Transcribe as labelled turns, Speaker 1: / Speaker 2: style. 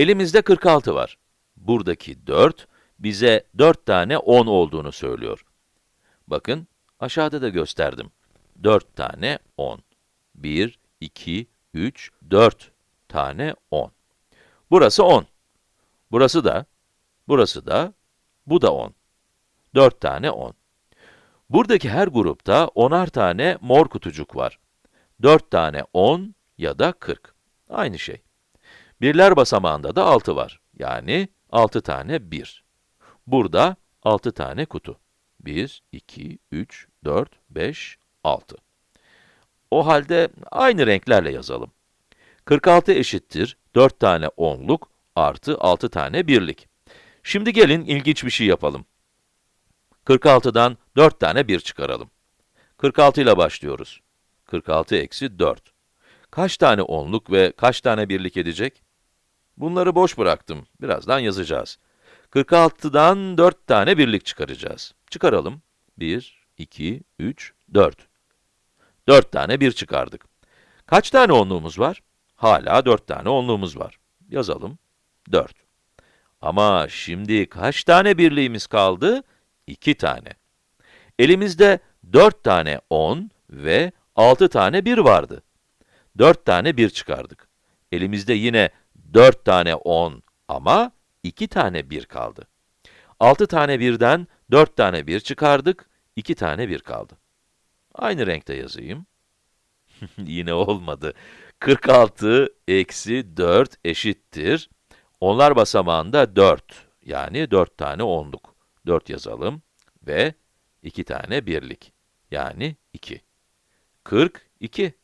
Speaker 1: Elimizde 46 var. Buradaki 4, bize 4 tane 10 olduğunu söylüyor. Bakın, aşağıda da gösterdim. 4 tane 10. 1, 2, 3, 4 tane 10. Burası 10. Burası da, burası da, bu da 10. 4 tane 10. Buradaki her grupta 10'ar tane mor kutucuk var. 4 tane 10 ya da 40. Aynı şey. Birler basamağında da 6 var. Yani 6 tane 1. Burada 6 tane kutu. 1, 2, 3, 4, 5, 6. O halde aynı renklerle yazalım. 46 eşittir 4 tane 10'luk artı 6 tane birlik. Şimdi gelin ilginç bir şey yapalım. 46'dan 4 tane 1 çıkaralım. 46 ile başlıyoruz. 46 eksi 4. Kaç tane 10'luk ve kaç tane birlik edecek? Bunları boş bıraktım. Birazdan yazacağız. 46'dan 4 tane birlik çıkaracağız. Çıkaralım. 1, 2, 3, 4. 4 tane 1 çıkardık. Kaç tane onluğumuz var? Hala 4 tane onluğumuz var. Yazalım. 4. Ama şimdi kaç tane birliğimiz kaldı? 2 tane. Elimizde 4 tane 10 ve 6 tane 1 vardı. 4 tane 1 çıkardık. Elimizde yine 4 tane 10 ama 2 tane 1 kaldı. 6 tane 1'den 4 tane 1 çıkardık, 2 tane 1 kaldı. Aynı renkte yazayım. Yine olmadı. 46 eksi 4 eşittir. Onlar basamağında 4, yani 4 tane onluk. 4 yazalım ve 2 tane birlik, yani 2. 42.